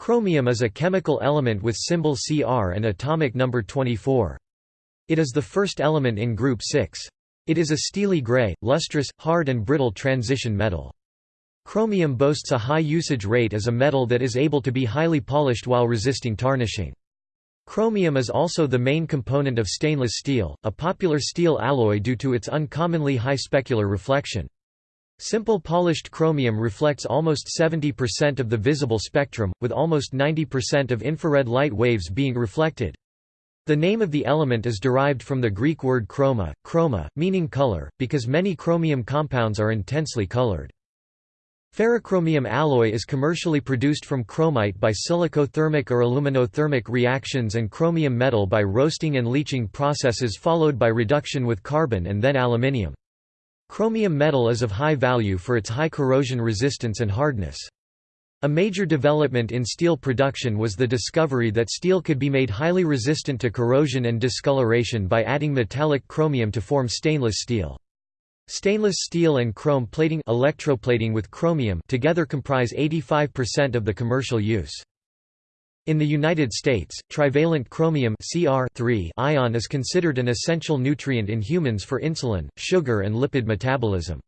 Chromium is a chemical element with symbol Cr and atomic number 24. It is the first element in group 6. It is a steely gray, lustrous, hard and brittle transition metal. Chromium boasts a high usage rate as a metal that is able to be highly polished while resisting tarnishing. Chromium is also the main component of stainless steel, a popular steel alloy due to its uncommonly high specular reflection. Simple polished chromium reflects almost 70% of the visible spectrum, with almost 90% of infrared light waves being reflected. The name of the element is derived from the Greek word chroma, chroma, meaning color, because many chromium compounds are intensely colored. Ferrochromium alloy is commercially produced from chromite by silicothermic or aluminothermic reactions and chromium metal by roasting and leaching processes followed by reduction with carbon and then aluminium. Chromium metal is of high value for its high corrosion resistance and hardness. A major development in steel production was the discovery that steel could be made highly resistant to corrosion and discoloration by adding metallic chromium to form stainless steel. Stainless steel and chrome plating electroplating with chromium together comprise 85% of the commercial use. In the United States, trivalent chromium Cr ion is considered an essential nutrient in humans for insulin, sugar and lipid metabolism.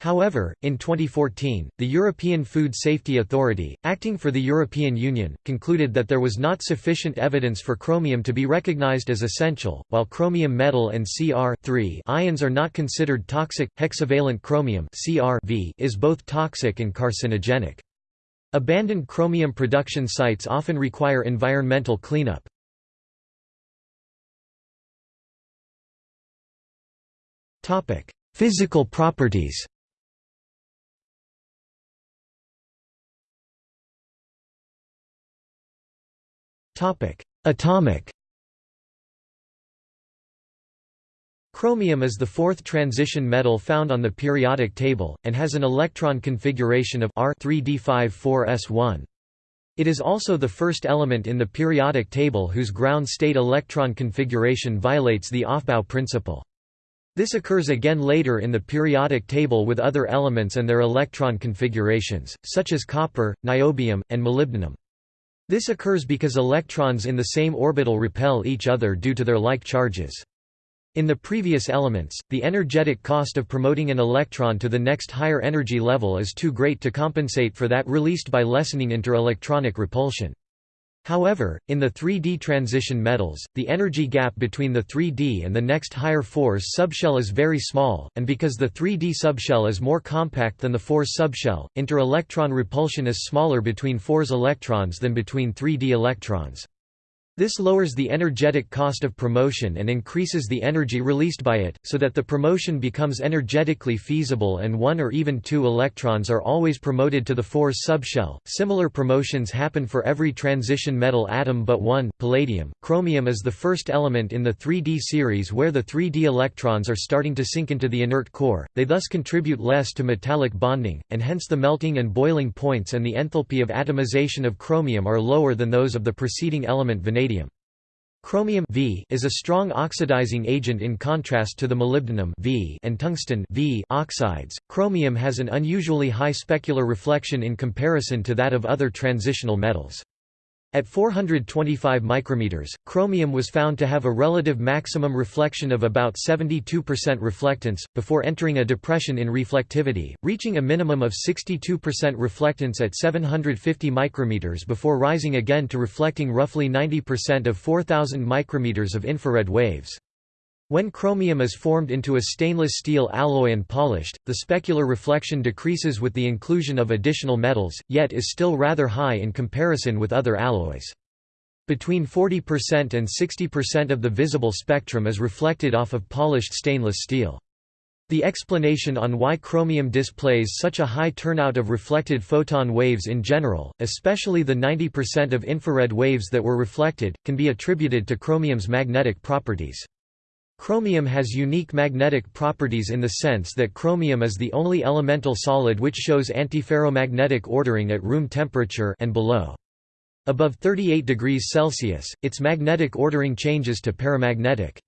However, in 2014, the European Food Safety Authority, acting for the European Union, concluded that there was not sufficient evidence for chromium to be recognized as essential. While chromium metal and Cr ions are not considered toxic, hexavalent chromium is both toxic and carcinogenic. Abandoned chromium production sites often require environmental cleanup. Physical properties Atomic Chromium is the fourth transition metal found on the periodic table, and has an electron configuration of R 3d54s1. It is also the first element in the periodic table whose ground state electron configuration violates the Aufbau principle. This occurs again later in the periodic table with other elements and their electron configurations, such as copper, niobium, and molybdenum. This occurs because electrons in the same orbital repel each other due to their like charges. In the previous elements, the energetic cost of promoting an electron to the next higher energy level is too great to compensate for that released by lessening interelectronic repulsion. However, in the 3D transition metals, the energy gap between the 3D and the next higher 4s subshell is very small, and because the 3D subshell is more compact than the 4s subshell, inter-electron repulsion is smaller between 4s electrons than between 3D electrons. This lowers the energetic cost of promotion and increases the energy released by it, so that the promotion becomes energetically feasible and one or even two electrons are always promoted to the 4s subshell. Similar promotions happen for every transition metal atom but one, palladium. Chromium is the first element in the 3D series where the 3D electrons are starting to sink into the inert core, they thus contribute less to metallic bonding, and hence the melting and boiling points and the enthalpy of atomization of chromium are lower than those of the preceding element vanadium. Chromium v is a strong oxidizing agent in contrast to the molybdenum v and tungsten v oxides. Chromium has an unusually high specular reflection in comparison to that of other transitional metals. At 425 micrometers, chromium was found to have a relative maximum reflection of about 72% reflectance, before entering a depression in reflectivity, reaching a minimum of 62% reflectance at 750 micrometers before rising again to reflecting roughly 90% of 4000 micrometers of infrared waves. When chromium is formed into a stainless steel alloy and polished, the specular reflection decreases with the inclusion of additional metals, yet is still rather high in comparison with other alloys. Between 40% and 60% of the visible spectrum is reflected off of polished stainless steel. The explanation on why chromium displays such a high turnout of reflected photon waves in general, especially the 90% of infrared waves that were reflected, can be attributed to chromium's magnetic properties. Chromium has unique magnetic properties in the sense that chromium is the only elemental solid which shows antiferromagnetic ordering at room temperature and below. Above 38 degrees Celsius, its magnetic ordering changes to paramagnetic.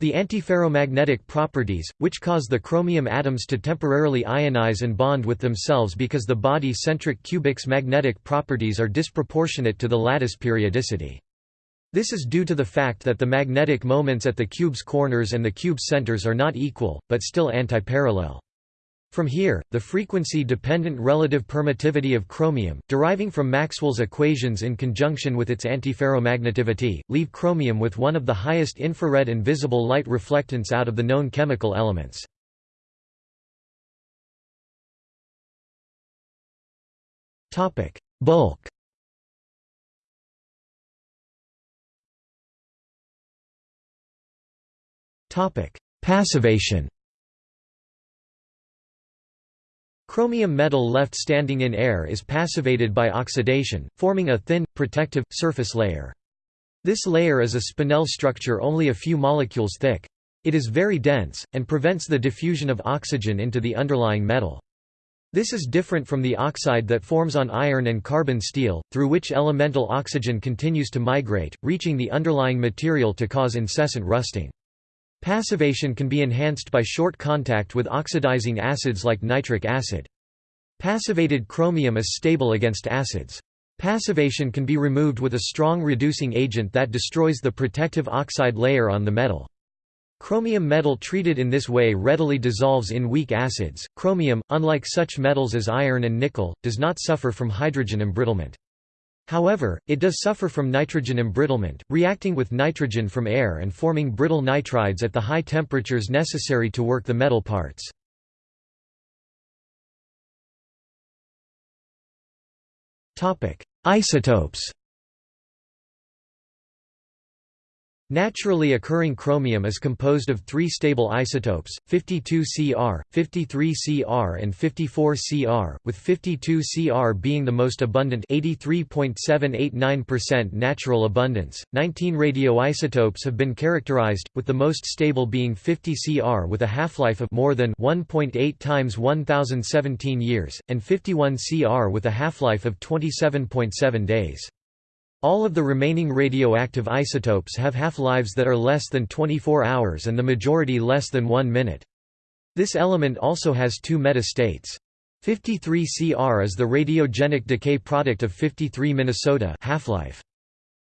The antiferromagnetic properties, which cause the chromium atoms to temporarily ionize and bond with themselves because the body-centric cubic's magnetic properties are disproportionate to the lattice periodicity. This is due to the fact that the magnetic moments at the cube's corners and the cube's centers are not equal, but still antiparallel. From here, the frequency-dependent relative permittivity of chromium, deriving from Maxwell's equations in conjunction with its antiferromagnetivity, leave chromium with one of the highest infrared and visible light reflectance out of the known chemical elements. Bulk Passivation Chromium metal left standing in air is passivated by oxidation, forming a thin, protective, surface layer. This layer is a spinel structure only a few molecules thick. It is very dense, and prevents the diffusion of oxygen into the underlying metal. This is different from the oxide that forms on iron and carbon steel, through which elemental oxygen continues to migrate, reaching the underlying material to cause incessant rusting. Passivation can be enhanced by short contact with oxidizing acids like nitric acid. Passivated chromium is stable against acids. Passivation can be removed with a strong reducing agent that destroys the protective oxide layer on the metal. Chromium metal treated in this way readily dissolves in weak acids. Chromium, unlike such metals as iron and nickel, does not suffer from hydrogen embrittlement. However, it does suffer from nitrogen embrittlement, reacting with nitrogen from air and forming brittle nitrides at the high temperatures necessary to work the metal parts. Isotopes Naturally occurring chromium is composed of three stable isotopes, 52Cr, 53Cr and 54Cr, with 52Cr being the most abundant 83.789% natural abundance. 19 radioisotopes have been characterized, with the most stable being 50Cr with a half-life of more than 1.8 times 1017 years, and 51Cr with a half-life of 27.7 days. All of the remaining radioactive isotopes have half-lives that are less than 24 hours and the majority less than 1 minute. This element also has two meta-states. 53 Cr is the radiogenic decay product of 53 Minnesota half-life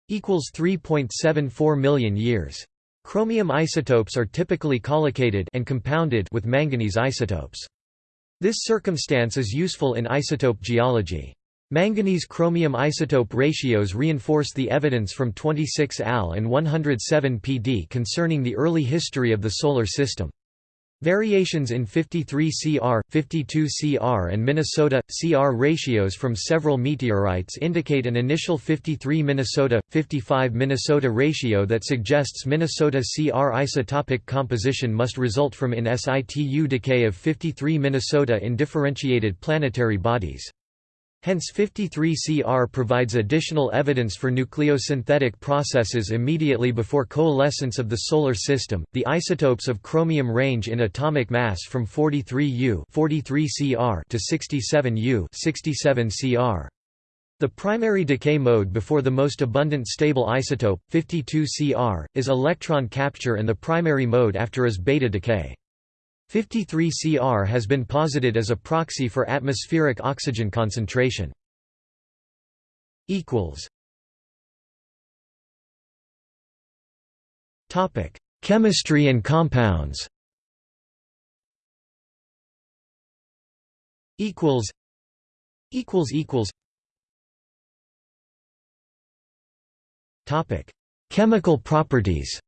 equals 3.74 million years. Chromium isotopes are typically collocated and compounded with manganese isotopes. This circumstance is useful in isotope geology. Manganese-chromium isotope ratios reinforce the evidence from 26 Al and 107 Pd concerning the early history of the Solar System. Variations in 53 Cr, 52 Cr and Minnesota, Cr ratios from several meteorites indicate an initial 53 Minnesota, 55 Minnesota ratio that suggests Minnesota Cr isotopic composition must result from in situ decay of 53 Minnesota in differentiated planetary bodies. Hence 53Cr provides additional evidence for nucleosynthetic processes immediately before coalescence of the Solar System. The isotopes of chromium range in atomic mass from 43U 43Cr to 67U 67Cr. The primary decay mode before the most abundant stable isotope, 52Cr, is electron capture and the primary mode after is beta decay. 53 Cr has been posited as a proxy for atmospheric oxygen concentration. Topic: Chemistry and compounds. Equals. Equals equals. Topic: Chemical properties.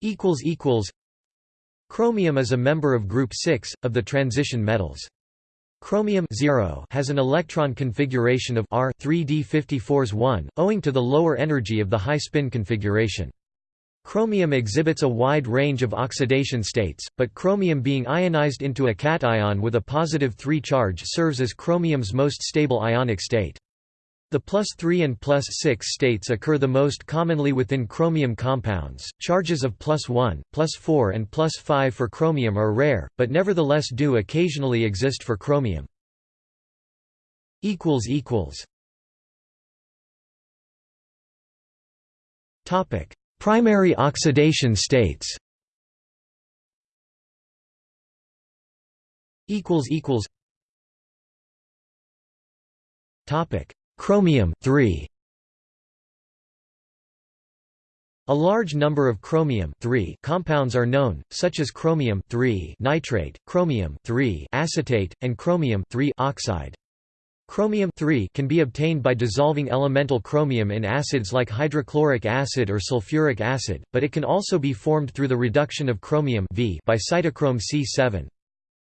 Equals equals Chromium is a member of group 6 of the transition metals. Chromium 0 has an electron configuration of R 3d54s 1 owing to the lower energy of the high spin configuration. Chromium exhibits a wide range of oxidation states, but chromium being ionized into a cation with a positive 3 charge serves as chromium's most stable ionic state. The plus 3 and plus 6 states occur the most commonly within chromium compounds. Charges of plus 1, plus 4 and plus 5 for chromium are rare, but nevertheless do occasionally exist for chromium. Topic: Primary oxidation states. Equals equals. Topic: Chromium 3. A large number of chromium compounds are known, such as chromium nitrate, chromium acetate, and chromium oxide. Chromium can be obtained by dissolving elemental chromium in acids like hydrochloric acid or sulfuric acid, but it can also be formed through the reduction of chromium by cytochrome C7.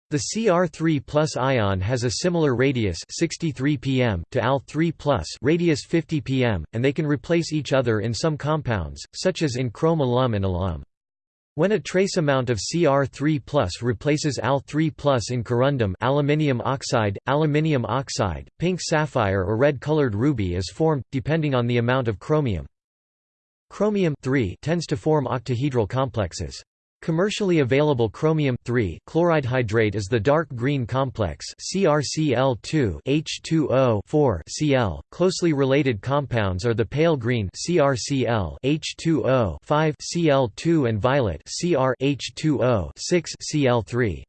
The Cr3 plus ion has a similar radius 63 pm to Al3 plus radius 50 pm, and they can replace each other in some compounds, such as in chrome alum and alum. When a trace amount of Cr3 plus replaces Al3 plus in corundum aluminium oxide, aluminium oxide, pink sapphire or red-colored ruby is formed, depending on the amount of chromium. Chromium tends to form octahedral complexes. Commercially available chromium chloride hydrate is the dark green complex CrCl2 H2O Cl. Closely related compounds are the pale green CrCl H2O 5 Cl2 and violet Cr H2O 6 Cl3.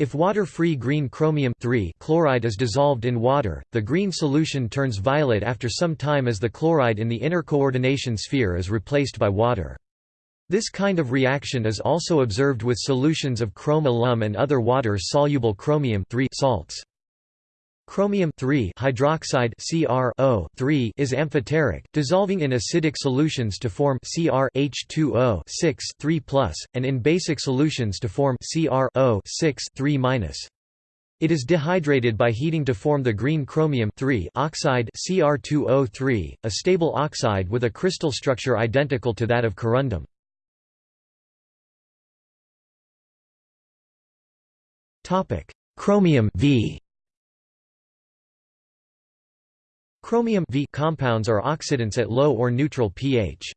If water-free green chromium chloride is dissolved in water, the green solution turns violet after some time as the chloride in the inner coordination sphere is replaced by water. This kind of reaction is also observed with solutions of chrome alum and other water-soluble chromium salts. Chromium hydroxide CrO is amphoteric, dissolving in acidic solutions to form Cr H2O 6 3 and in basic solutions to form CrO 6 3 It is dehydrated by heating to form the green chromium oxide Cr2O3, a stable oxide with a crystal structure identical to that of corundum. Chromium v Chromium v compounds are oxidants at low or neutral pH.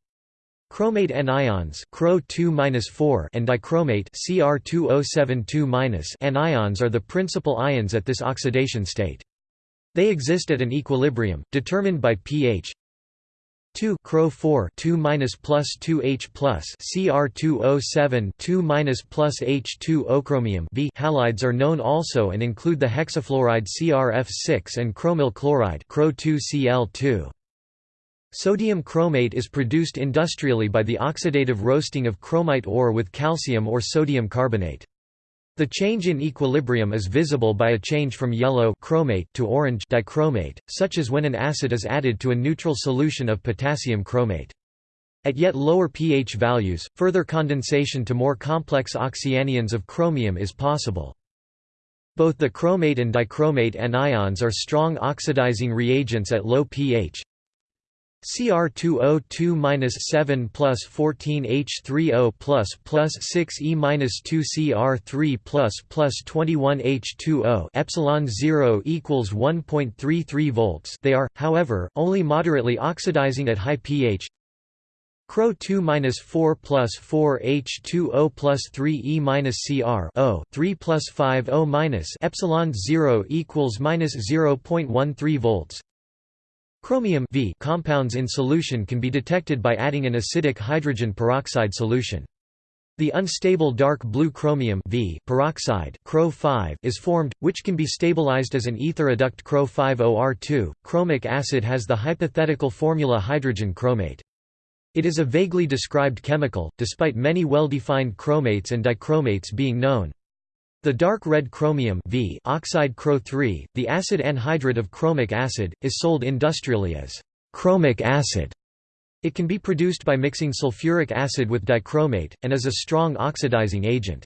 Chromate anions and dichromate Cr2O72- anions are the principal ions at this oxidation state. They exist at an equilibrium, determined by pH 2 Cro 4 2 minus plus 2 H plus Cr 2O7 2 minus plus H2 ochromium V halides are known also and include the hexafluoride CrF6 and chromyl chloride Cro 2 Cl2. Sodium chromate is produced industrially by the oxidative roasting of chromite ore with calcium or sodium carbonate. The change in equilibrium is visible by a change from yellow chromate to orange dichromate, such as when an acid is added to a neutral solution of potassium chromate. At yet lower pH values, further condensation to more complex oxyanions of chromium is possible. Both the chromate and dichromate anions are strong oxidizing reagents at low pH, Cr2O2-7 plus 14H3O plus plus 6E minus 2 Cr3 plus plus 21H2O epsilon 0 equals 1.33 volts. They are, however, only moderately oxidizing at high pH. Cro 2 minus 4 plus 4 H2O plus 3 E minus Cr O 3 plus 5 O minus epsilon 0 equals minus 0.13 volts. Chromium v compounds in solution can be detected by adding an acidic hydrogen peroxide solution. The unstable dark blue chromium v peroxide is formed, which can be stabilized as an ether adduct CrO5OR2. Chromic acid has the hypothetical formula hydrogen chromate. It is a vaguely described chemical, despite many well-defined chromates and dichromates being known. The dark red chromium v oxide Cro the acid anhydride of chromic acid, is sold industrially as chromic acid. It can be produced by mixing sulfuric acid with dichromate, and is a strong oxidizing agent.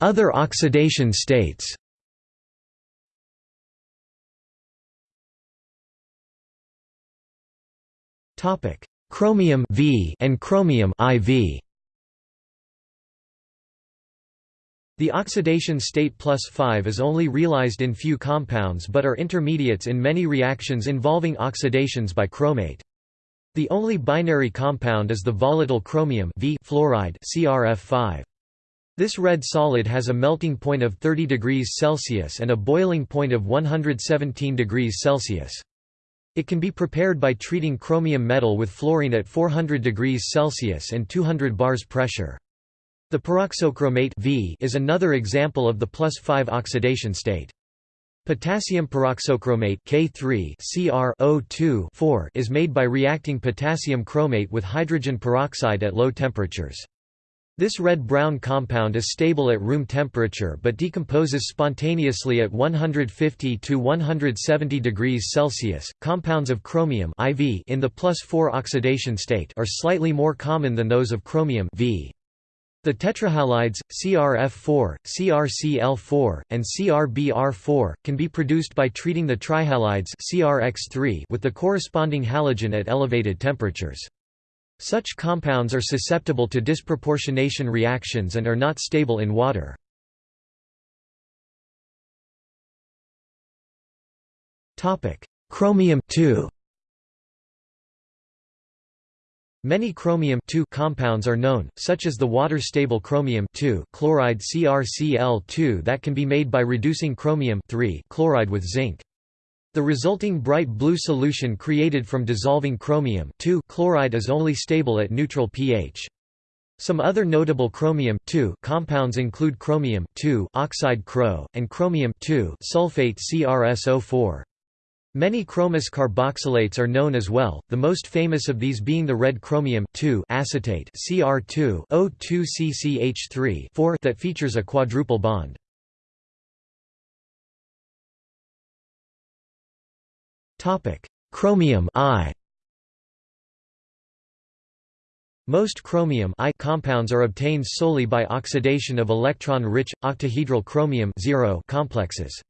Other oxidation states Topic: chromium V and chromium IV. The oxidation state plus 5 is only realized in few compounds but are intermediates in many reactions involving oxidations by chromate. The only binary compound is the volatile chromium v fluoride CrF5. This red solid has a melting point of 30 degrees Celsius and a boiling point of 117 degrees Celsius. It can be prepared by treating chromium metal with fluorine at 400 degrees Celsius and 200 bars pressure. The peroxochromate v is another example of the plus 5 oxidation state. Potassium peroxochromate K3 is made by reacting potassium chromate with hydrogen peroxide at low temperatures. This red-brown compound is stable at room temperature but decomposes spontaneously at 150 to 170 degrees Celsius. Compounds of chromium IV in the plus 4 oxidation state are slightly more common than those of chromium V. The tetrahalides, CRF4, CrCl4, and CrBr4, can be produced by treating the trihalides CrX3 with the corresponding halogen at elevated temperatures. Such compounds are susceptible to disproportionation reactions and are not stable in water. Chromium Many chromium compounds are known, such as the water-stable chromium chloride CrCl2 that can be made by reducing chromium chloride with zinc. The resulting bright blue solution created from dissolving chromium chloride is only stable at neutral pH. Some other notable chromium compounds include chromium oxide Cro, and chromium sulfate CrSO4. Many chromous carboxylates are known as well, the most famous of these being the red chromium acetate Cr2O2CCH3 that features a quadruple bond. Chromium I Most chromium I compounds are obtained solely by oxidation of electron-rich, octahedral chromium complexes.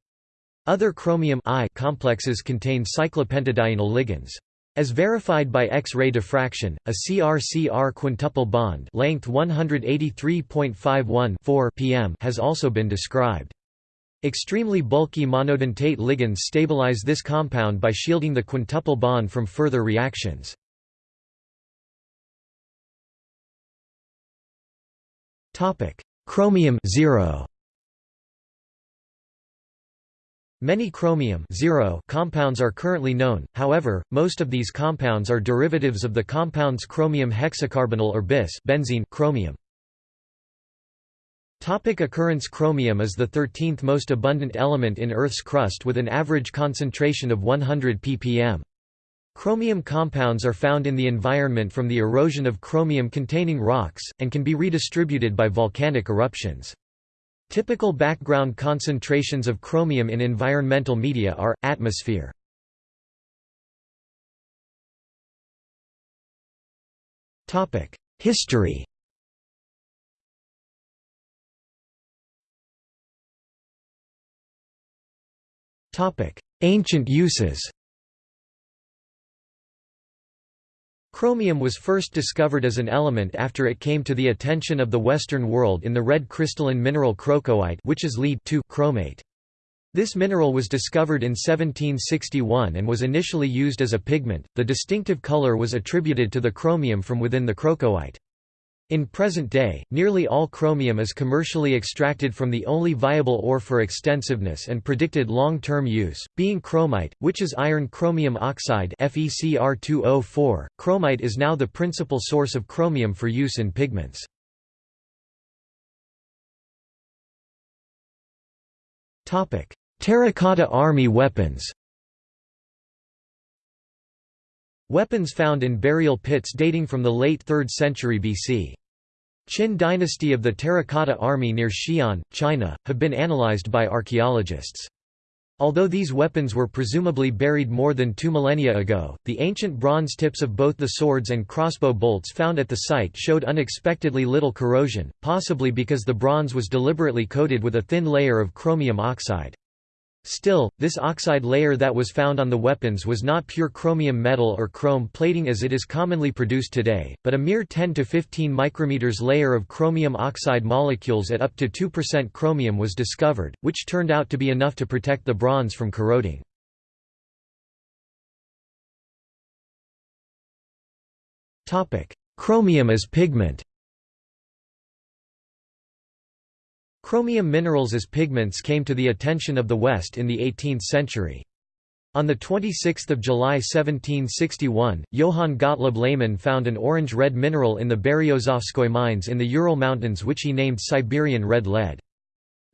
Other chromium I complexes contain cyclopentadienyl ligands. As verified by X-ray diffraction, a CR-CR quintuple bond length 183.51 pm has also been described. Extremely bulky monodentate ligands stabilize this compound by shielding the quintuple bond from further reactions. Chromium 0 Many chromium compounds are currently known, however, most of these compounds are derivatives of the compounds chromium hexacarbonyl or bis benzene chromium. Topic occurrence Chromium is the 13th most abundant element in Earth's crust with an average concentration of 100 ppm. Chromium compounds are found in the environment from the erosion of chromium-containing rocks, and can be redistributed by volcanic eruptions. Typical background concentrations of chromium in environmental media are, atmosphere. History Ancient uses Chromium was first discovered as an element after it came to the attention of the Western world in the red crystalline mineral crocoite which is lead chromate. This mineral was discovered in 1761 and was initially used as a pigment. The distinctive color was attributed to the chromium from within the crocoite. In present day, nearly all chromium is commercially extracted from the only viable ore for extensiveness and predicted long-term use, being chromite, which is iron chromium oxide FeCr2O4. Chromite is now the principal source of chromium for use in pigments. Terracotta Army weapons Weapons found in burial pits dating from the late 3rd century BC. Qin dynasty of the Terracotta Army near Xi'an, China, have been analyzed by archaeologists. Although these weapons were presumably buried more than two millennia ago, the ancient bronze tips of both the swords and crossbow bolts found at the site showed unexpectedly little corrosion, possibly because the bronze was deliberately coated with a thin layer of chromium oxide. Still, this oxide layer that was found on the weapons was not pure chromium metal or chrome plating as it is commonly produced today, but a mere 10 to 15 micrometers layer of chromium oxide molecules at up to 2% chromium was discovered, which turned out to be enough to protect the bronze from corroding. Chromium as pigment Chromium minerals as pigments came to the attention of the West in the 18th century. On 26 July 1761, Johann Gottlob Lehmann found an orange-red mineral in the Beryozovskoye mines in the Ural Mountains which he named Siberian red lead.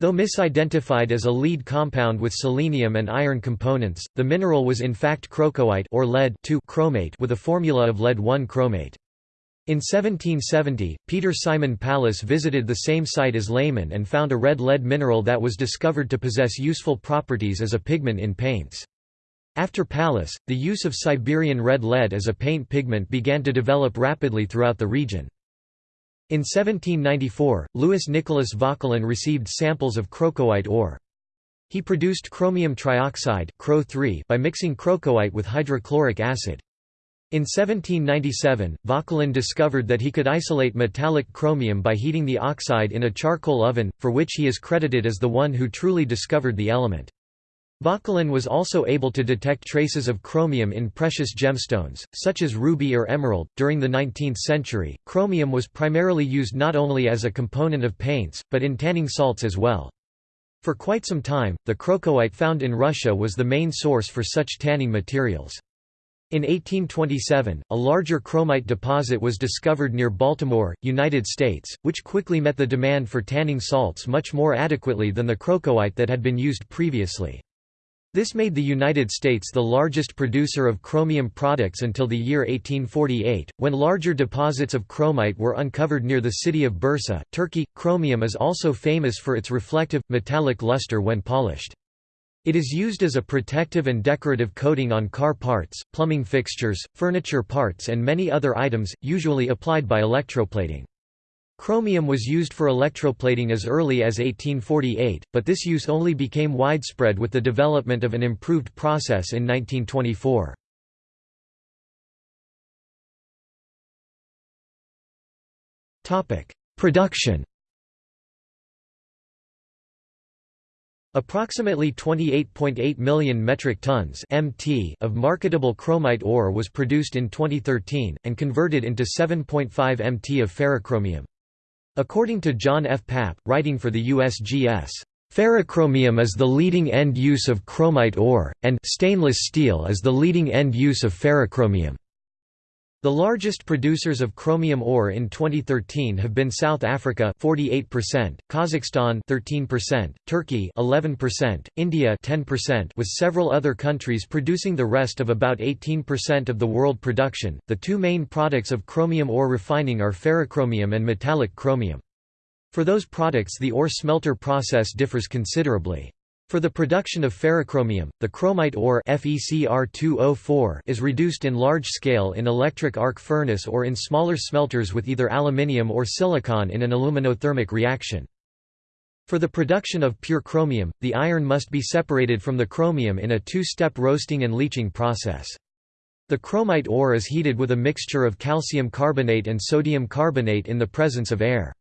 Though misidentified as a lead compound with selenium and iron components, the mineral was in fact crocoite or lead chromate with a formula of lead-1 chromate. In 1770, Peter Simon Pallas visited the same site as Lehmann and found a red lead mineral that was discovered to possess useful properties as a pigment in paints. After Pallas, the use of Siberian red lead as a paint pigment began to develop rapidly throughout the region. In 1794, Louis Nicolas Vauquelin received samples of crocoite ore. He produced chromium trioxide by mixing crocoite with hydrochloric acid. In 1797, Vauquelin discovered that he could isolate metallic chromium by heating the oxide in a charcoal oven, for which he is credited as the one who truly discovered the element. Vauquelin was also able to detect traces of chromium in precious gemstones, such as ruby or emerald. During the 19th century, chromium was primarily used not only as a component of paints, but in tanning salts as well. For quite some time, the crocoite found in Russia was the main source for such tanning materials. In 1827, a larger chromite deposit was discovered near Baltimore, United States, which quickly met the demand for tanning salts much more adequately than the crocoite that had been used previously. This made the United States the largest producer of chromium products until the year 1848, when larger deposits of chromite were uncovered near the city of Bursa, Turkey. Chromium is also famous for its reflective, metallic luster when polished. It is used as a protective and decorative coating on car parts, plumbing fixtures, furniture parts and many other items, usually applied by electroplating. Chromium was used for electroplating as early as 1848, but this use only became widespread with the development of an improved process in 1924. Production Approximately 28.8 million metric tons (mt) of marketable chromite ore was produced in 2013 and converted into 7.5 mt of ferrochromium. According to John F. Papp, writing for the USGS, Ferrochromium is the leading end use of chromite ore, and stainless steel is the leading end use of ferrochromium. The largest producers of chromium ore in 2013 have been South Africa 48%, Kazakhstan 13%, Turkey 11%, India 10%, with several other countries producing the rest of about 18% of the world production. The two main products of chromium ore refining are ferrochromium and metallic chromium. For those products the ore smelter process differs considerably. For the production of ferrochromium, the chromite ore oh is reduced in large scale in electric arc furnace or in smaller smelters with either aluminium or silicon in an aluminothermic reaction. For the production of pure chromium, the iron must be separated from the chromium in a two-step roasting and leaching process. The chromite ore is heated with a mixture of calcium carbonate and sodium carbonate in the presence of air.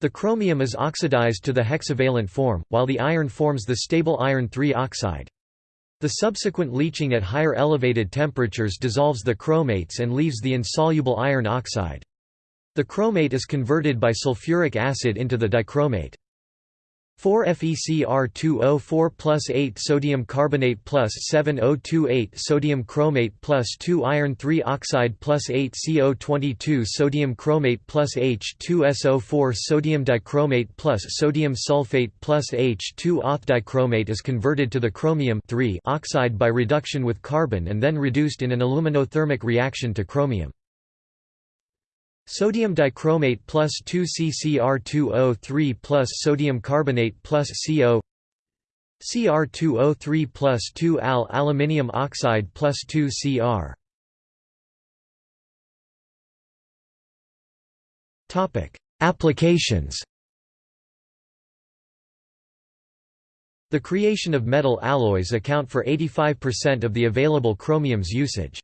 The chromium is oxidized to the hexavalent form, while the iron forms the stable iron 3 oxide. The subsequent leaching at higher elevated temperatures dissolves the chromates and leaves the insoluble iron oxide. The chromate is converted by sulfuric acid into the dichromate. 4 FeCr2O4 plus 8 sodium carbonate plus 7028 sodium chromate plus 2 iron 3 oxide plus 8 CO22 sodium chromate plus H2SO4 sodium dichromate plus sodium sulfate plus H2 auth dichromate is converted to the chromium 3 oxide by reduction with carbon and then reduced in an aluminothermic reaction to chromium. Sodium dichromate plus 2 CCr2O3 plus sodium carbonate plus CO Cr2O3 plus 2 Al aluminium oxide plus 2 Cr Applications The creation of metal alloys account for 85% of the available chromium's usage.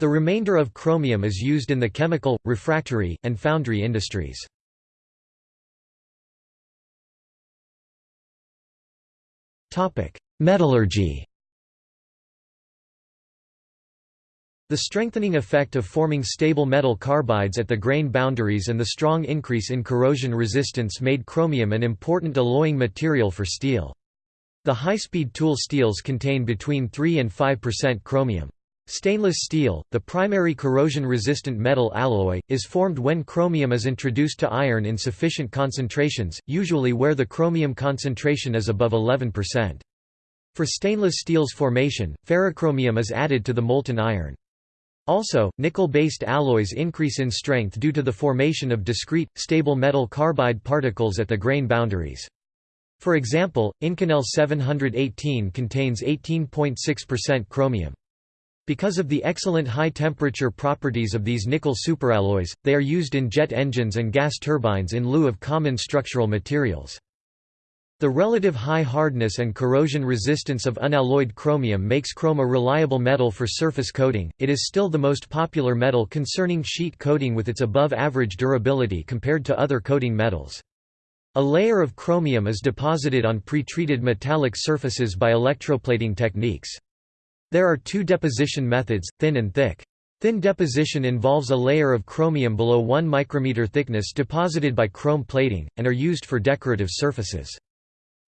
The remainder of chromium is used in the chemical, refractory, and foundry industries. Metallurgy The strengthening effect of forming stable metal carbides at the grain boundaries and the strong increase in corrosion resistance made chromium an important alloying material for steel. The high-speed tool steels contain between 3 and 5% chromium. Stainless steel, the primary corrosion-resistant metal alloy, is formed when chromium is introduced to iron in sufficient concentrations, usually where the chromium concentration is above 11%. For stainless steel's formation, ferrochromium is added to the molten iron. Also, nickel-based alloys increase in strength due to the formation of discrete, stable metal carbide particles at the grain boundaries. For example, Inconel 718 contains 18.6% chromium. Because of the excellent high-temperature properties of these nickel superalloys, they are used in jet engines and gas turbines in lieu of common structural materials. The relative high hardness and corrosion resistance of unalloyed chromium makes chrome a reliable metal for surface coating. It is still the most popular metal concerning sheet coating with its above-average durability compared to other coating metals. A layer of chromium is deposited on pre-treated metallic surfaces by electroplating techniques. There are two deposition methods, thin and thick. Thin deposition involves a layer of chromium below 1 micrometer thickness deposited by chrome plating, and are used for decorative surfaces.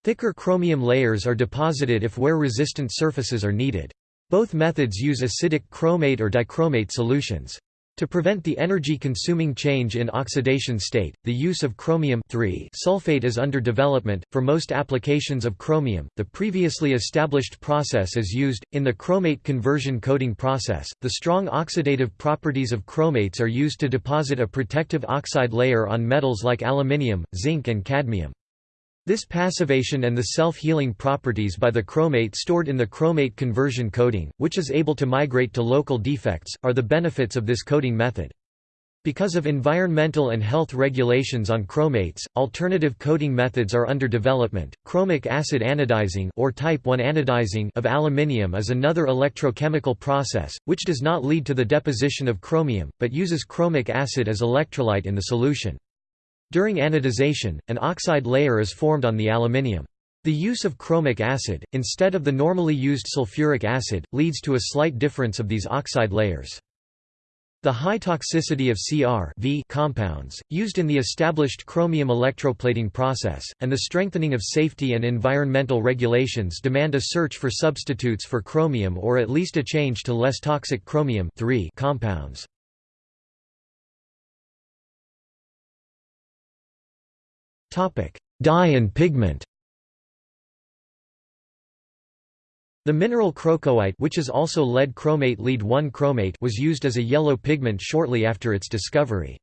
Thicker chromium layers are deposited if wear-resistant surfaces are needed. Both methods use acidic chromate or dichromate solutions. To prevent the energy-consuming change in oxidation state, the use of chromium sulfate is under development. For most applications of chromium, the previously established process is used. In the chromate conversion coating process, the strong oxidative properties of chromates are used to deposit a protective oxide layer on metals like aluminium, zinc and cadmium. This passivation and the self-healing properties by the chromate stored in the chromate conversion coating, which is able to migrate to local defects, are the benefits of this coating method. Because of environmental and health regulations on chromates, alternative coating methods are under development. Chromic acid anodizing or type 1 anodizing of aluminium is another electrochemical process which does not lead to the deposition of chromium but uses chromic acid as electrolyte in the solution. During anodization, an oxide layer is formed on the aluminium. The use of chromic acid, instead of the normally used sulfuric acid, leads to a slight difference of these oxide layers. The high toxicity of Cr compounds, used in the established chromium electroplating process, and the strengthening of safety and environmental regulations demand a search for substitutes for chromium or at least a change to less toxic chromium compounds. Dye and pigment. The mineral crocoite which is also lead chromate lead 1 chromate was used as a yellow pigment shortly after its discovery.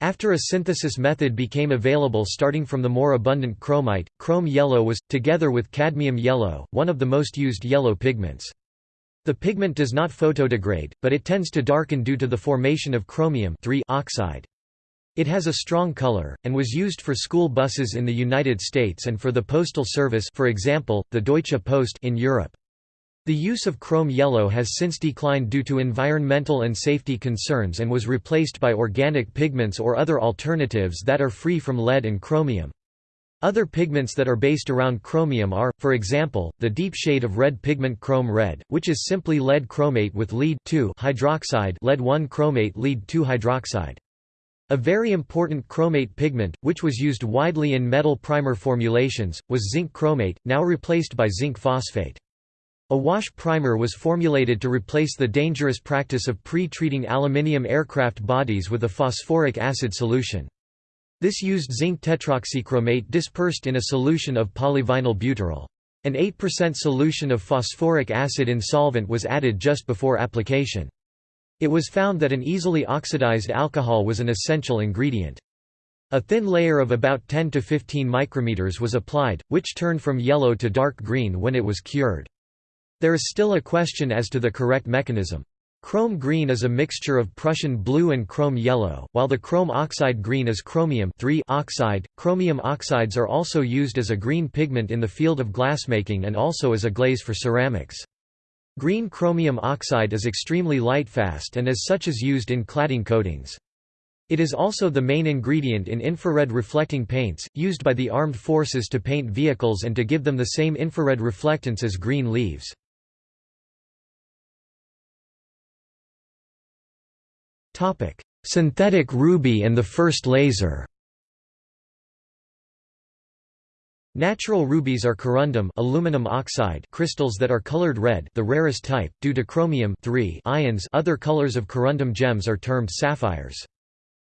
After a synthesis method became available starting from the more abundant chromite, chrome yellow was, together with cadmium yellow, one of the most used yellow pigments. The pigment does not photodegrade, but it tends to darken due to the formation of chromium oxide. It has a strong color, and was used for school buses in the United States and for the postal service for example, the Deutsche Post in Europe. The use of chrome yellow has since declined due to environmental and safety concerns and was replaced by organic pigments or other alternatives that are free from lead and chromium. Other pigments that are based around chromium are, for example, the deep shade of red pigment chrome red, which is simply lead chromate with lead hydroxide lead 1 chromate lead 2 hydroxide. A very important chromate pigment, which was used widely in metal primer formulations, was zinc chromate, now replaced by zinc phosphate. A wash primer was formulated to replace the dangerous practice of pre-treating aluminium aircraft bodies with a phosphoric acid solution. This used zinc tetroxychromate dispersed in a solution of polyvinyl butyral. An 8% solution of phosphoric acid in solvent was added just before application. It was found that an easily oxidized alcohol was an essential ingredient. A thin layer of about 10 to 15 micrometers was applied, which turned from yellow to dark green when it was cured. There is still a question as to the correct mechanism. Chrome green is a mixture of Prussian blue and chrome yellow, while the chrome oxide green is chromium oxide. Chromium oxides are also used as a green pigment in the field of glassmaking and also as a glaze for ceramics. Green chromium oxide is extremely lightfast and as such is used in cladding coatings. It is also the main ingredient in infrared reflecting paints, used by the armed forces to paint vehicles and to give them the same infrared reflectance as green leaves. Synthetic ruby and the first laser Natural rubies are corundum aluminum oxide crystals that are colored red the rarest type, due to chromium ions other colors of corundum gems are termed sapphires.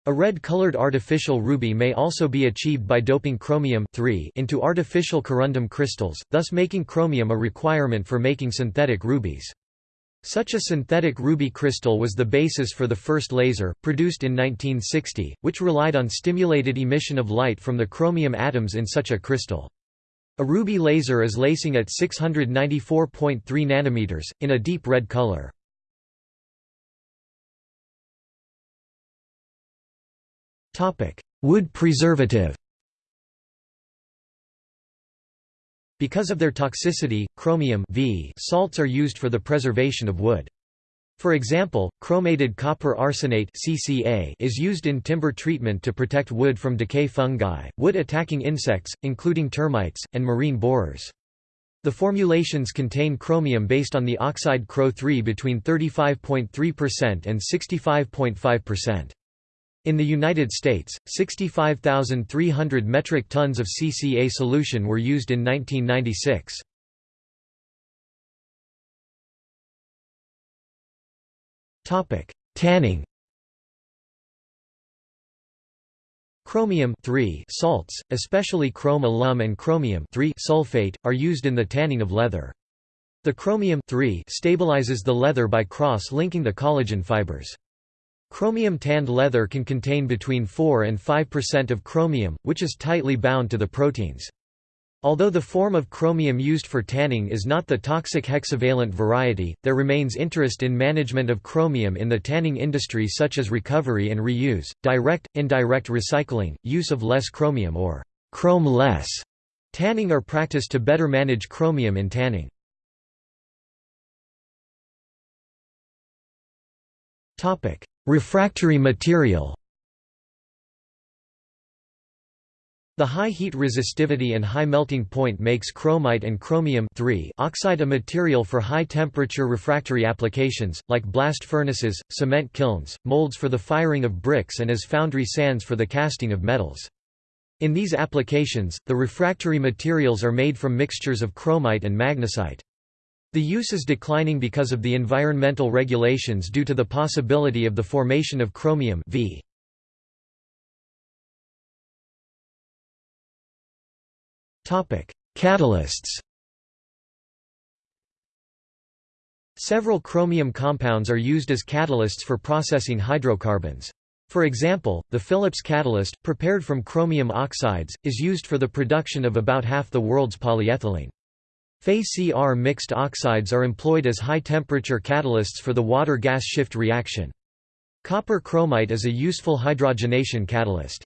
A red-colored artificial ruby may also be achieved by doping chromium into artificial corundum crystals, thus making chromium a requirement for making synthetic rubies. Such a synthetic ruby crystal was the basis for the first laser, produced in 1960, which relied on stimulated emission of light from the chromium atoms in such a crystal. A ruby laser is lasing at 694.3 nanometers, in a deep red color. Wood preservative Because of their toxicity, chromium v salts are used for the preservation of wood. For example, chromated copper arsenate (CCA) is used in timber treatment to protect wood from decay fungi, wood-attacking insects, including termites, and marine borers. The formulations contain chromium based on the oxide Cro3 between 35.3% and 65.5%. In the United States, 65,300 metric tons of CCA solution were used in 1996. Topic: Tanning Chromium salts, especially chrome alum and chromium sulfate, are used in the tanning of leather. The chromium stabilizes the leather by cross-linking the collagen fibers. Chromium tanned leather can contain between 4 and 5% of chromium, which is tightly bound to the proteins. Although the form of chromium used for tanning is not the toxic hexavalent variety, there remains interest in management of chromium in the tanning industry such as recovery and reuse, direct, indirect recycling, use of less chromium or chrome-less tanning are practiced to better manage chromium in tanning. Refractory material The high heat resistivity and high melting point makes chromite and chromium oxide a material for high-temperature refractory applications, like blast furnaces, cement kilns, molds for the firing of bricks and as foundry sands for the casting of metals. In these applications, the refractory materials are made from mixtures of chromite and magnesite. The use is declining because of the environmental regulations due to the possibility of the formation of chromium v. Catalysts Several chromium compounds are used as catalysts for processing hydrocarbons. For example, the Phillips catalyst, prepared from chromium oxides, is used for the production of about half the world's polyethylene. Fe-Cr mixed oxides are employed as high-temperature catalysts for the water-gas shift reaction. Copper chromite is a useful hydrogenation catalyst.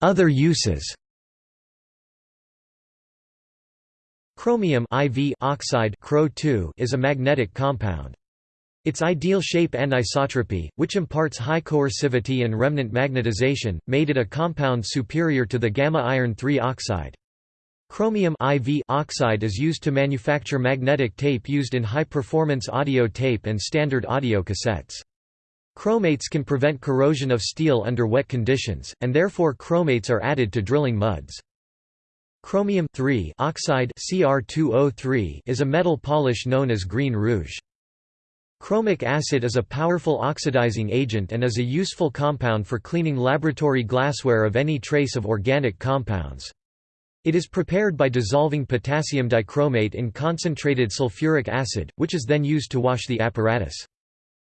Other uses Chromium IV oxide is a magnetic compound. Its ideal shape and anisotropy, which imparts high coercivity and remnant magnetization, made it a compound superior to the gamma iron 3 oxide. Chromium IV oxide is used to manufacture magnetic tape used in high-performance audio tape and standard audio cassettes. Chromates can prevent corrosion of steel under wet conditions, and therefore chromates are added to drilling muds. Chromium oxide Cr2O3 is a metal polish known as green rouge. Chromic acid is a powerful oxidizing agent and is a useful compound for cleaning laboratory glassware of any trace of organic compounds. It is prepared by dissolving potassium dichromate in concentrated sulfuric acid, which is then used to wash the apparatus.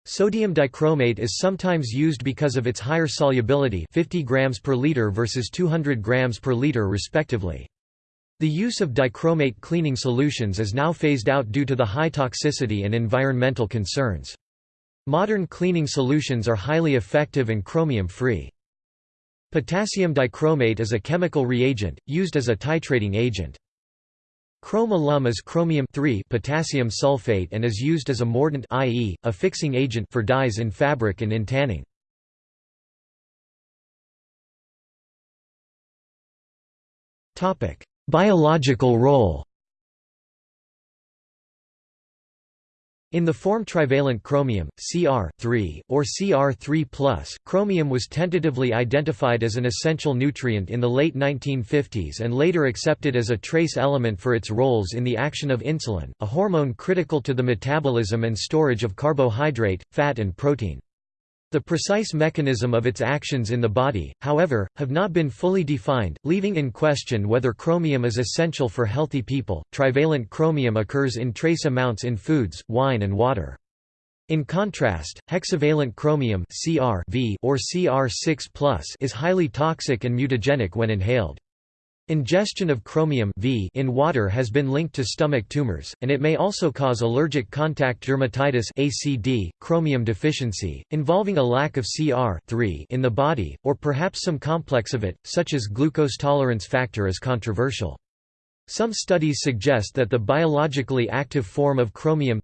Sodium dichromate is sometimes used because of its higher solubility 50 grams per liter versus 200 grams per liter respectively. The use of dichromate cleaning solutions is now phased out due to the high toxicity and environmental concerns. Modern cleaning solutions are highly effective and chromium-free. Potassium dichromate is a chemical reagent, used as a titrating agent. Chrome alum is chromium potassium sulfate and is used as a mordant i.e., a fixing agent for dyes in fabric and in tanning. Biological role In the form trivalent chromium, Cr or Cr3+, chromium was tentatively identified as an essential nutrient in the late 1950s and later accepted as a trace element for its roles in the action of insulin, a hormone critical to the metabolism and storage of carbohydrate, fat and protein. The precise mechanism of its actions in the body, however, have not been fully defined, leaving in question whether chromium is essential for healthy people. Trivalent chromium occurs in trace amounts in foods, wine, and water. In contrast, hexavalent chromium (Cr) or Cr6+ is highly toxic and mutagenic when inhaled. Ingestion of chromium v in water has been linked to stomach tumors, and it may also cause allergic contact dermatitis ACD, chromium deficiency, involving a lack of Cr in the body, or perhaps some complex of it, such as glucose tolerance factor is controversial. Some studies suggest that the biologically active form of chromium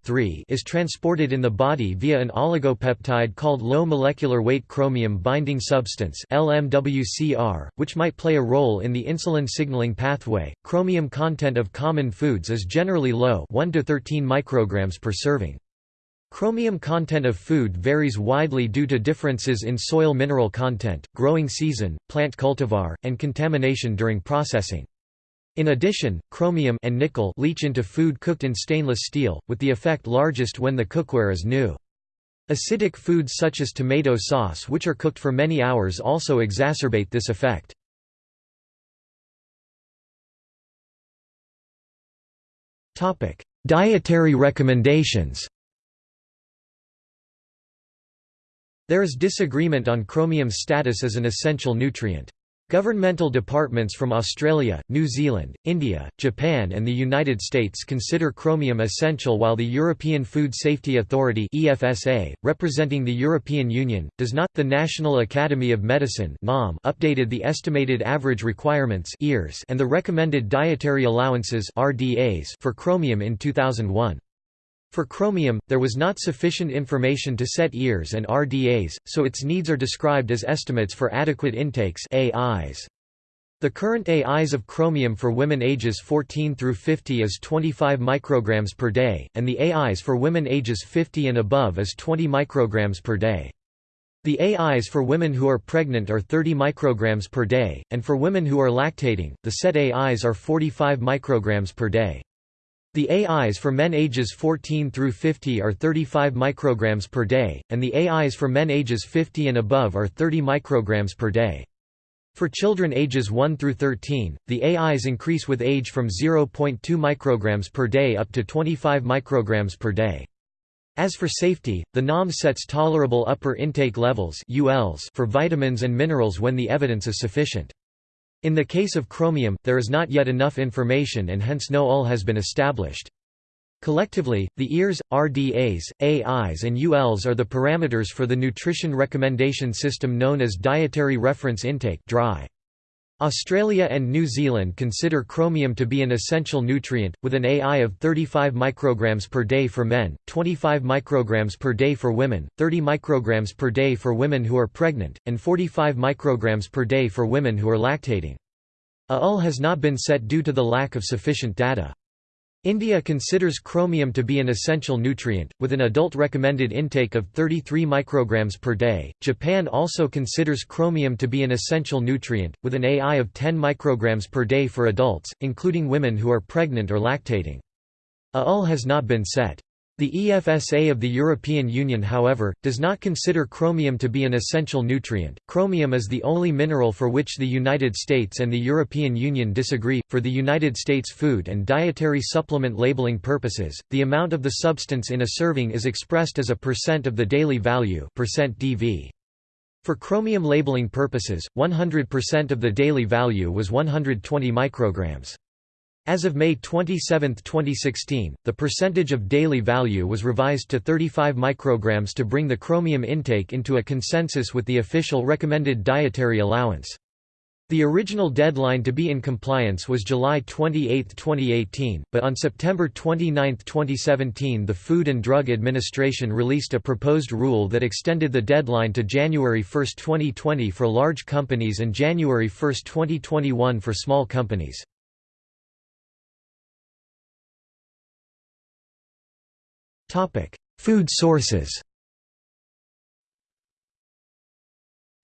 is transported in the body via an oligopeptide called low molecular weight chromium binding substance (LMWCR), which might play a role in the insulin signaling pathway. Chromium content of common foods is generally low, 1 to 13 micrograms per serving. Chromium content of food varies widely due to differences in soil mineral content, growing season, plant cultivar, and contamination during processing. In addition, chromium and nickel leach into food cooked in stainless steel, with the effect largest when the cookware is new. Acidic foods such as tomato sauce which are cooked for many hours also exacerbate this effect. Dietary recommendations There is disagreement on chromium's status as an essential nutrient. Governmental departments from Australia, New Zealand, India, Japan and the United States consider chromium essential while the European Food Safety Authority EFSA, representing the European Union, does not. The National Academy of Medicine updated the estimated average requirements and the recommended dietary allowances for chromium in 2001. For chromium, there was not sufficient information to set EARs and RDAs, so its needs are described as estimates for adequate intakes AIs. The current AIs of chromium for women ages 14 through 50 is 25 micrograms per day, and the AIs for women ages 50 and above is 20 micrograms per day. The AIs for women who are pregnant are 30 micrograms per day, and for women who are lactating, the set AIs are 45 micrograms per day. The AIs for men ages 14 through 50 are 35 micrograms per day, and the AIs for men ages 50 and above are 30 micrograms per day. For children ages 1 through 13, the AIs increase with age from 0.2 micrograms per day up to 25 micrograms per day. As for safety, the NOM sets tolerable upper intake levels for vitamins and minerals when the evidence is sufficient. In the case of chromium, there is not yet enough information and hence no UL has been established. Collectively, the EARs, RDAs, AIs and ULs are the parameters for the nutrition recommendation system known as Dietary Reference Intake (DRI). Australia and New Zealand consider chromium to be an essential nutrient, with an AI of 35 micrograms per day for men, 25 micrograms per day for women, 30 micrograms per day for women who are pregnant, and 45 micrograms per day for women who are lactating. A UL has not been set due to the lack of sufficient data. India considers chromium to be an essential nutrient, with an adult recommended intake of 33 micrograms per day. Japan also considers chromium to be an essential nutrient, with an AI of 10 micrograms per day for adults, including women who are pregnant or lactating. A UL has not been set. The EFSA of the European Union however, does not consider chromium to be an essential nutrient. Chromium is the only mineral for which the United States and the European Union disagree. For the United States food and dietary supplement labeling purposes, the amount of the substance in a serving is expressed as a percent of the daily value percent .dv. For chromium labeling purposes, 100% of the daily value was 120 micrograms. As of May 27, 2016, the percentage of daily value was revised to 35 micrograms to bring the chromium intake into a consensus with the official recommended dietary allowance. The original deadline to be in compliance was July 28, 2018, but on September 29, 2017 the Food and Drug Administration released a proposed rule that extended the deadline to January 1, 2020 for large companies and January 1, 2021 for small companies. Food sources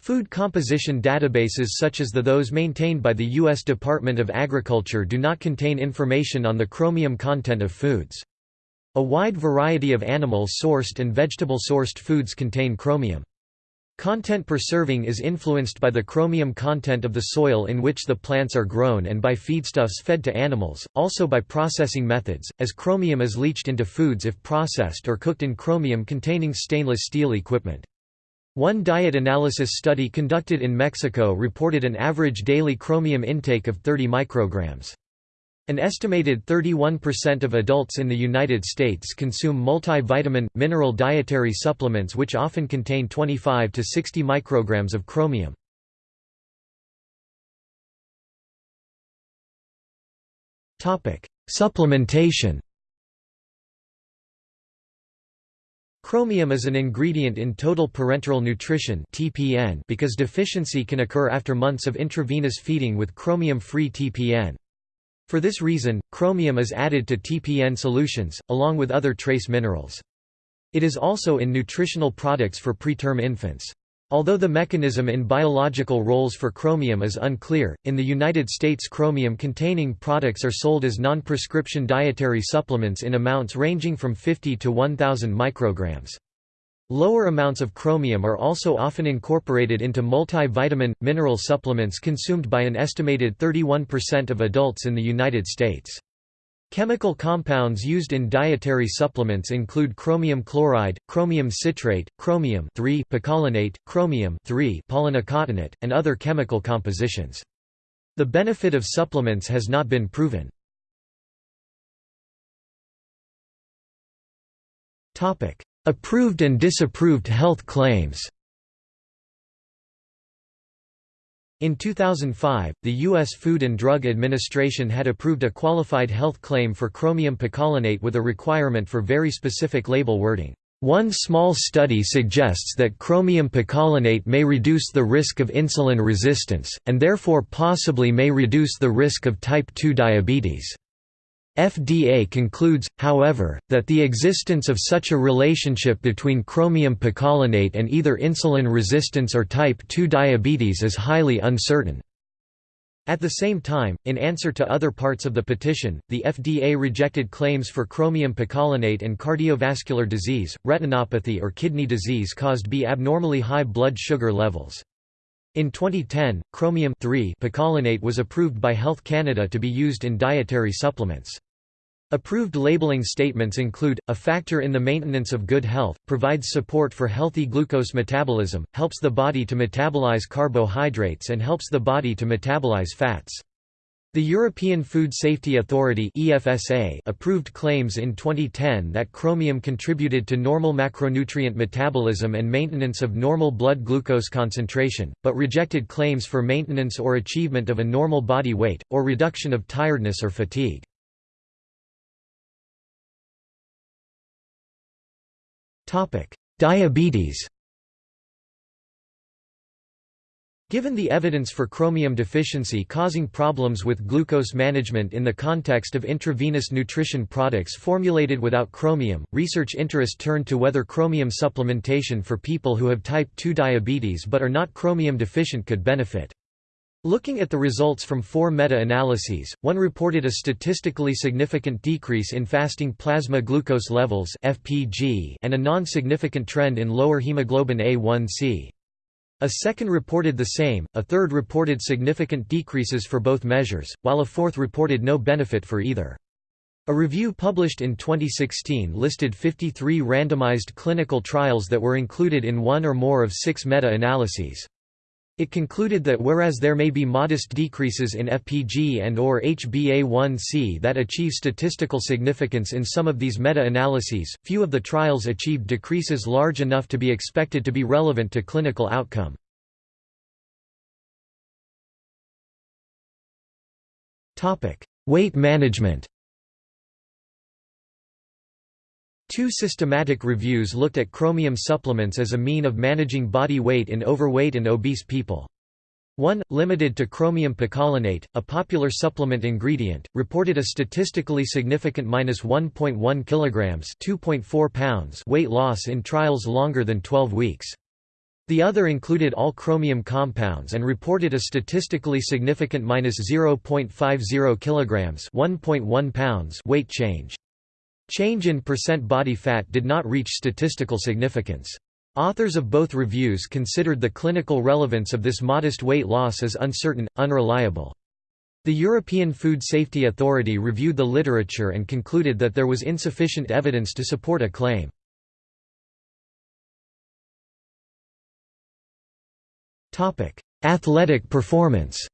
Food composition databases such as the those maintained by the U.S. Department of Agriculture do not contain information on the chromium content of foods. A wide variety of animal-sourced and vegetable-sourced foods contain chromium. Content per serving is influenced by the chromium content of the soil in which the plants are grown and by feedstuffs fed to animals, also by processing methods, as chromium is leached into foods if processed or cooked in chromium-containing stainless steel equipment. One diet analysis study conducted in Mexico reported an average daily chromium intake of 30 micrograms. An estimated 31% of adults in the United States consume multivitamin, mineral dietary supplements which often contain 25 to 60 micrograms of chromium. Supplementation Chromium is an ingredient in total parenteral nutrition (TPN) because deficiency can occur after months of intravenous feeding with chromium-free TPN. For this reason, chromium is added to TPN solutions, along with other trace minerals. It is also in nutritional products for preterm infants. Although the mechanism in biological roles for chromium is unclear, in the United States chromium-containing products are sold as non-prescription dietary supplements in amounts ranging from 50 to 1,000 micrograms. Lower amounts of chromium are also often incorporated into multivitamin, mineral supplements consumed by an estimated 31% of adults in the United States. Chemical compounds used in dietary supplements include chromium chloride, chromium citrate, chromium picolinate, chromium polynicotinate, and other chemical compositions. The benefit of supplements has not been proven. Approved and disapproved health claims In 2005, the U.S. Food and Drug Administration had approved a qualified health claim for chromium picolinate with a requirement for very specific label wording. One small study suggests that chromium picolinate may reduce the risk of insulin resistance, and therefore possibly may reduce the risk of type 2 diabetes. FDA concludes, however, that the existence of such a relationship between chromium picolinate and either insulin resistance or type 2 diabetes is highly uncertain. At the same time, in answer to other parts of the petition, the FDA rejected claims for chromium picolinate and cardiovascular disease, retinopathy or kidney disease caused by abnormally high blood sugar levels. In 2010, chromium picolinate was approved by Health Canada to be used in dietary supplements. Approved labeling statements include, a factor in the maintenance of good health, provides support for healthy glucose metabolism, helps the body to metabolize carbohydrates and helps the body to metabolize fats. The European Food Safety Authority (EFSA) approved claims in 2010 that chromium contributed to normal macronutrient metabolism and maintenance of normal blood glucose concentration, but rejected claims for maintenance or achievement of a normal body weight or reduction of tiredness or fatigue. Diabetes Given the evidence for chromium deficiency causing problems with glucose management in the context of intravenous nutrition products formulated without chromium, research interest turned to whether chromium supplementation for people who have type 2 diabetes but are not chromium deficient could benefit. Looking at the results from four meta-analyses, one reported a statistically significant decrease in fasting plasma glucose levels (FPG) and a non-significant trend in lower hemoglobin A1c. A second reported the same, a third reported significant decreases for both measures, while a fourth reported no benefit for either. A review published in 2016 listed 53 randomized clinical trials that were included in one or more of six meta-analyses. It concluded that whereas there may be modest decreases in FPG and or HbA1c that achieve statistical significance in some of these meta-analyses, few of the trials achieved decreases large enough to be expected to be relevant to clinical outcome. Weight management Two systematic reviews looked at chromium supplements as a mean of managing body weight in overweight and obese people. 1, limited to chromium picolinate, a popular supplement ingredient, reported a statistically significant minus 1.1 kilograms (2.4 pounds) weight loss in trials longer than 12 weeks. The other included all chromium compounds and reported a statistically significant minus 0.50 kilograms (1.1 pounds) weight change. Change in percent body fat did not reach statistical significance. Authors of both reviews considered the clinical relevance of this modest weight loss as uncertain, unreliable. The European Food Safety Authority reviewed the literature and concluded that there was insufficient evidence to support a claim. Athletic performance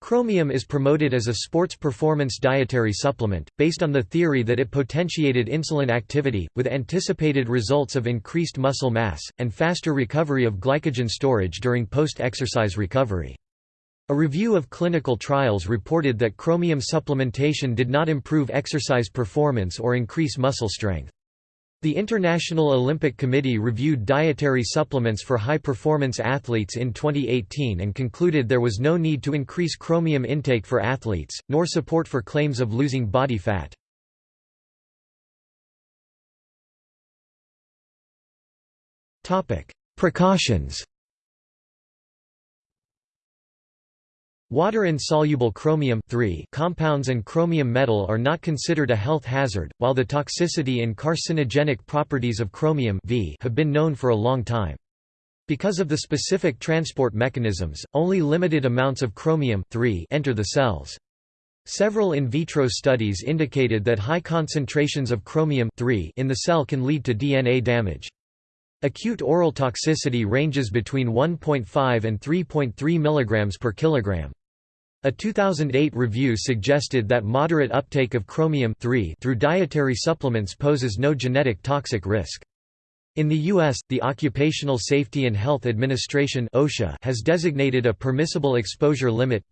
Chromium is promoted as a sports performance dietary supplement, based on the theory that it potentiated insulin activity, with anticipated results of increased muscle mass, and faster recovery of glycogen storage during post-exercise recovery. A review of clinical trials reported that chromium supplementation did not improve exercise performance or increase muscle strength. The International Olympic Committee reviewed dietary supplements for high-performance athletes in 2018 and concluded there was no need to increase chromium intake for athletes, nor support for claims of losing body fat. Precautions Water-insoluble chromium compounds and chromium metal are not considered a health hazard, while the toxicity and carcinogenic properties of chromium have been known for a long time. Because of the specific transport mechanisms, only limited amounts of chromium enter the cells. Several in vitro studies indicated that high concentrations of chromium in the cell can lead to DNA damage. Acute oral toxicity ranges between 1.5 and 3.3 mg per kilogram. A 2008 review suggested that moderate uptake of chromium through dietary supplements poses no genetic toxic risk. In the U.S., the Occupational Safety and Health Administration OSHA has designated a permissible exposure limit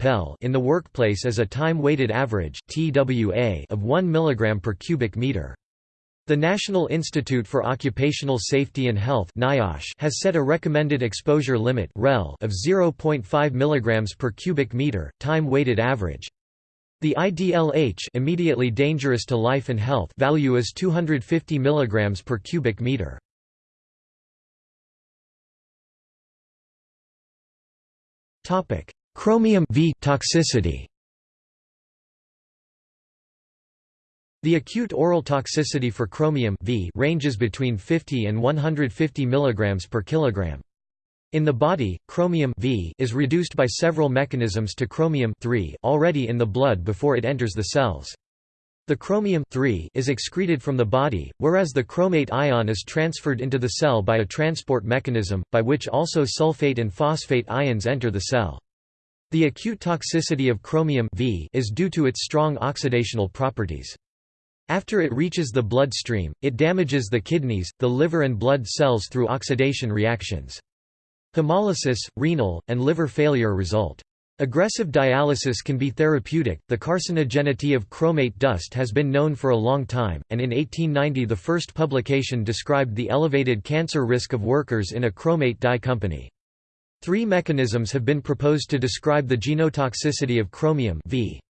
in the workplace as a time-weighted average of 1 mg per cubic meter. The National Institute for Occupational Safety and Health has set a recommended exposure limit of 0.5 mg per cubic meter, time-weighted average. The IDLH immediately dangerous to life and health value is 250 mg per cubic meter. Chromium v toxicity The acute oral toxicity for chromium v ranges between 50 and 150 mg per kilogram. In the body, chromium v is reduced by several mechanisms to chromium already in the blood before it enters the cells. The chromium is excreted from the body, whereas the chromate ion is transferred into the cell by a transport mechanism, by which also sulfate and phosphate ions enter the cell. The acute toxicity of chromium v is due to its strong oxidational properties. After it reaches the bloodstream, it damages the kidneys, the liver and blood cells through oxidation reactions. Hemolysis, renal, and liver failure result. Aggressive dialysis can be therapeutic. The carcinogenity of chromate dust has been known for a long time, and in 1890 the first publication described the elevated cancer risk of workers in a chromate dye company. Three mechanisms have been proposed to describe the genotoxicity of chromium v.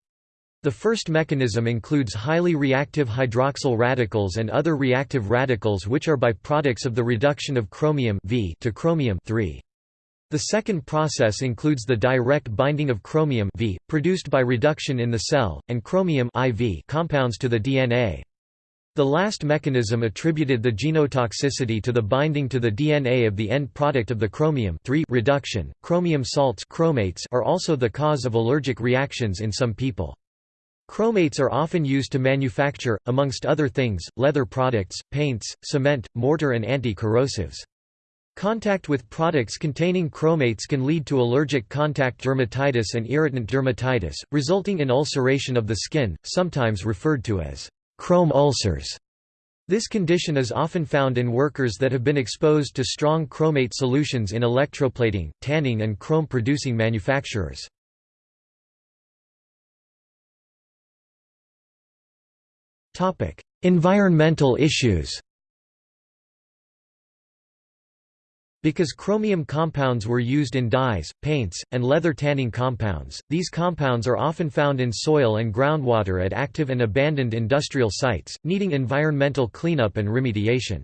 The first mechanism includes highly reactive hydroxyl radicals and other reactive radicals which are byproducts of the reduction of chromium v to chromium The second process includes the direct binding of chromium v, produced by reduction in the cell, and chromium IV compounds to the DNA. The last mechanism attributed the genotoxicity to the binding to the DNA of the end product of the chromium reduction. Chromium salts chromates are also the cause of allergic reactions in some people. Chromates are often used to manufacture, amongst other things, leather products, paints, cement, mortar and anti-corrosives. Contact with products containing chromates can lead to allergic contact dermatitis and irritant dermatitis, resulting in ulceration of the skin, sometimes referred to as chrome ulcers. This condition is often found in workers that have been exposed to strong chromate solutions in electroplating, tanning and chrome-producing manufacturers. Environmental issues Because chromium compounds were used in dyes, paints, and leather tanning compounds, these compounds are often found in soil and groundwater at active and abandoned industrial sites, needing environmental cleanup and remediation.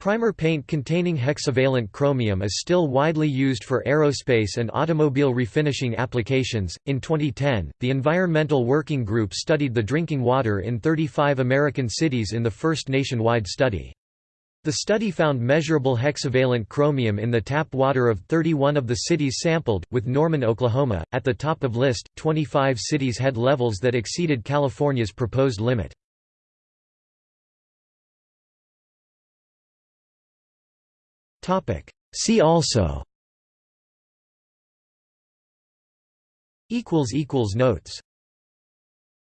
Primer paint containing hexavalent chromium is still widely used for aerospace and automobile refinishing applications. In 2010, the Environmental Working Group studied the drinking water in 35 American cities in the first nationwide study. The study found measurable hexavalent chromium in the tap water of 31 of the cities sampled, with Norman, Oklahoma, at the top of the list. 25 cities had levels that exceeded California's proposed limit. See also. Notes